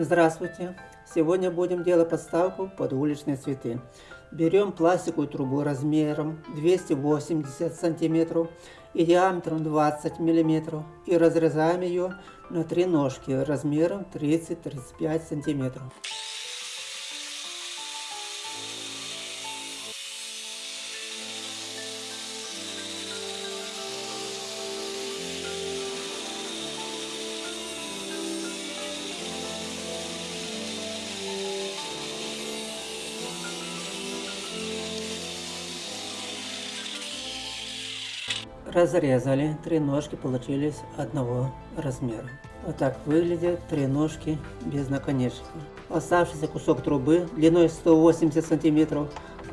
Здравствуйте! Сегодня будем делать подставку под уличные цветы. Берем пластиковую трубу размером 280 сантиметров и диаметром 20 миллиметров и разрезаем ее на три ножки размером 30-35 сантиметров. Разрезали, три ножки получились одного размера. Вот так выглядят три ножки без наконечника. Оставшийся кусок трубы длиной 180 сантиметров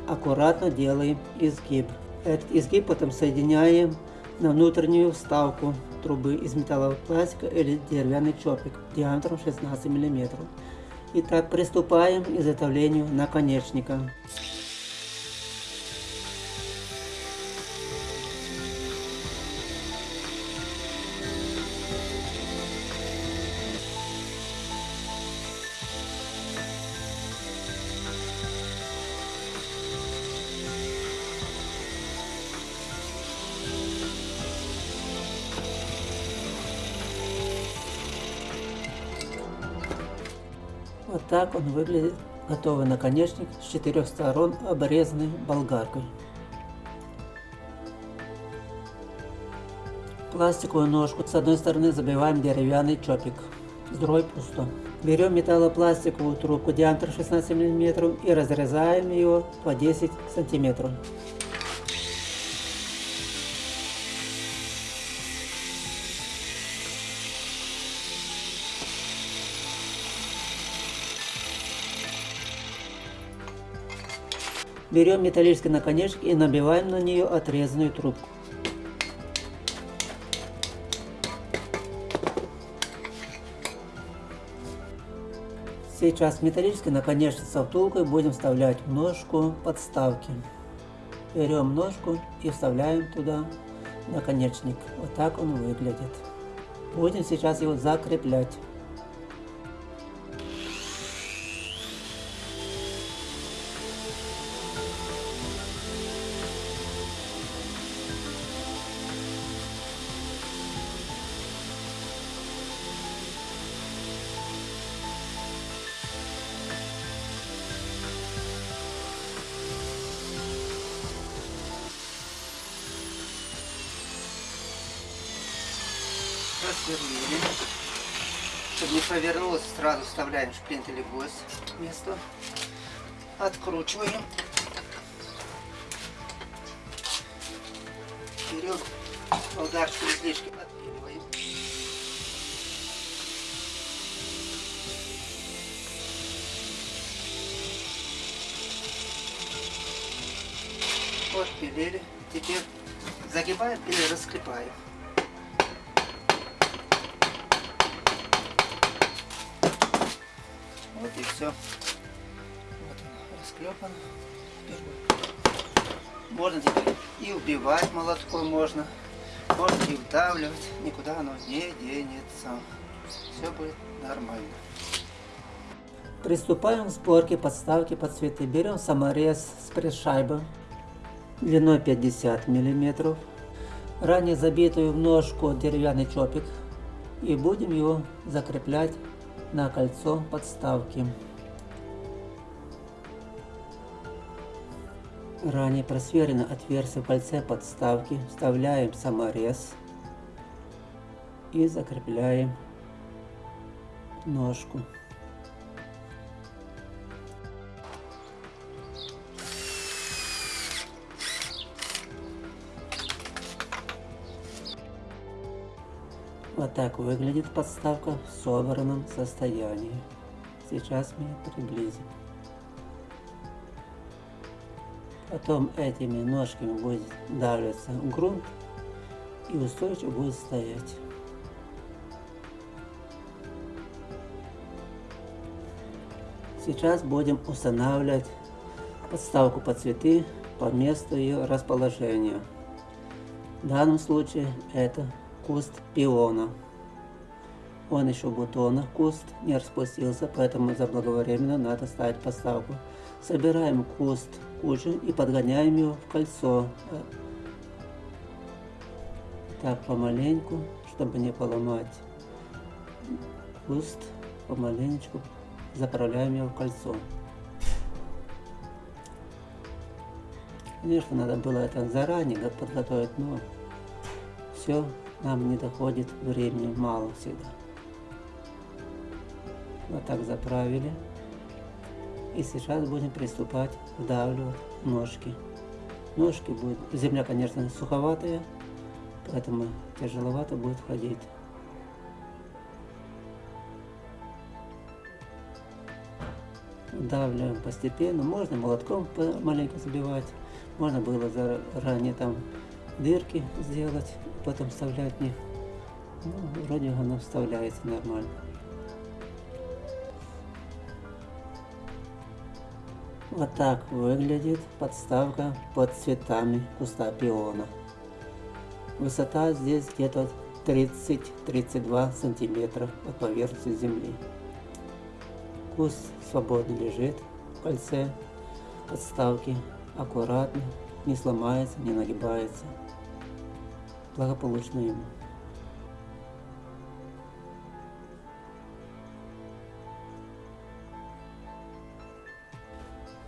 аккуратно делаем изгиб. Этот изгиб потом соединяем на внутреннюю вставку трубы из металлового пластика или деревянный чопик диаметром 16 мм. Итак, приступаем к изготовлению наконечника. Вот так он выглядит, готовый наконечник с четырех сторон обрезанный болгаркой. Пластиковую ножку с одной стороны забиваем деревянный чопик, с другой пусто. Берем металлопластиковую трубку диаметр 16 мм и разрезаем ее по 10 сантиметров. Берем металлический наконечник и набиваем на нее отрезанную трубку. Сейчас металлический наконечник со втулкой будем вставлять в ножку подставки. Берем ножку и вставляем туда наконечник. Вот так он выглядит. Будем сейчас его закреплять. Просверлили. Чтобы не повернулось, сразу вставляем шплинт или гвоздь в место. Откручиваем. Берем болгарочку излишки, отпиливаем. Вот пилили. Теперь загибаем или расклепаем. Вот и все. Вот он расклепан. Можно теперь и убивать молотком можно. Можно и вдавливать. Никуда оно не денется. Все будет нормально. Приступаем к сборке подставки под цветы. Берем саморез с пресс-шайбы длиной 50 мм. Ранее забитую в ножку деревянный чопик. И будем его закреплять на кольцо подставки. Ранее просверено отверстие в кольце подставки. Вставляем саморез и закрепляем ножку. Вот так выглядит подставка в собранном состоянии. Сейчас мы приблизим. Потом этими ножками будет давиться грунт и устойчиво будет стоять. Сейчас будем устанавливать подставку под цветы по месту ее расположения. В данном случае это куст пиона. Он еще в бутонах, куст не распустился, поэтому заблаговременно надо ставить поставку. Собираем куст кучу и подгоняем его в кольцо. Так, помаленьку, чтобы не поломать куст, помаленечку заправляем его в кольцо. Конечно, надо было это заранее подготовить, но все нам не доходит времени, мало всегда. Вот так заправили. И сейчас будем приступать вдавливать ножки. Ножки будет, земля, конечно, суховатая, поэтому тяжеловато будет ходить. Вдавливаем постепенно, можно молотком маленько забивать, можно было заранее там дырки сделать, потом вставлять в них. Ну, вроде оно вставляется нормально. Вот так выглядит подставка под цветами куста пиона. Высота здесь где-то 30-32 сантиметра от поверхности земли. Куст свободно лежит в кольце подставки, аккуратно, не сломается, не нагибается. Благополучно ему.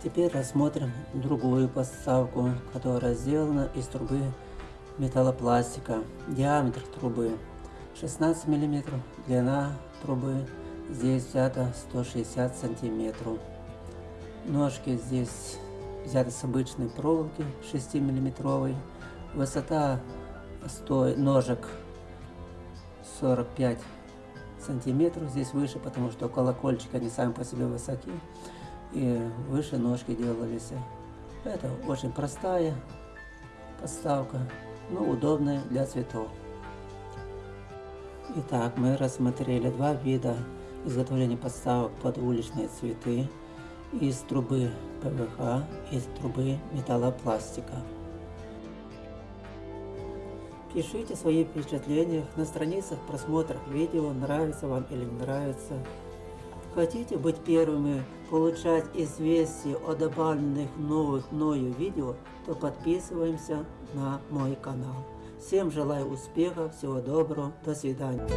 Теперь рассмотрим другую подставку, которая сделана из трубы металлопластика. Диаметр трубы 16 мм, длина трубы здесь взята 160 сантиметров. Ножки здесь взяты с обычной проволоки 6 миллиметровой. Высота стой, ножек 45 сантиметров. Здесь выше, потому что колокольчики они сами по себе высоки и выше ножки делались. Это очень простая подставка, но удобная для цветов. Итак, мы рассмотрели два вида изготовления подставок под уличные цветы из трубы ПВХ, из трубы металлопластика. Пишите свои впечатления на страницах просмотров видео, нравится вам или не нравится. Хотите быть первыми получать известия о добавленных новых мною видео, то подписываемся на мой канал. Всем желаю успеха, всего доброго, до свидания.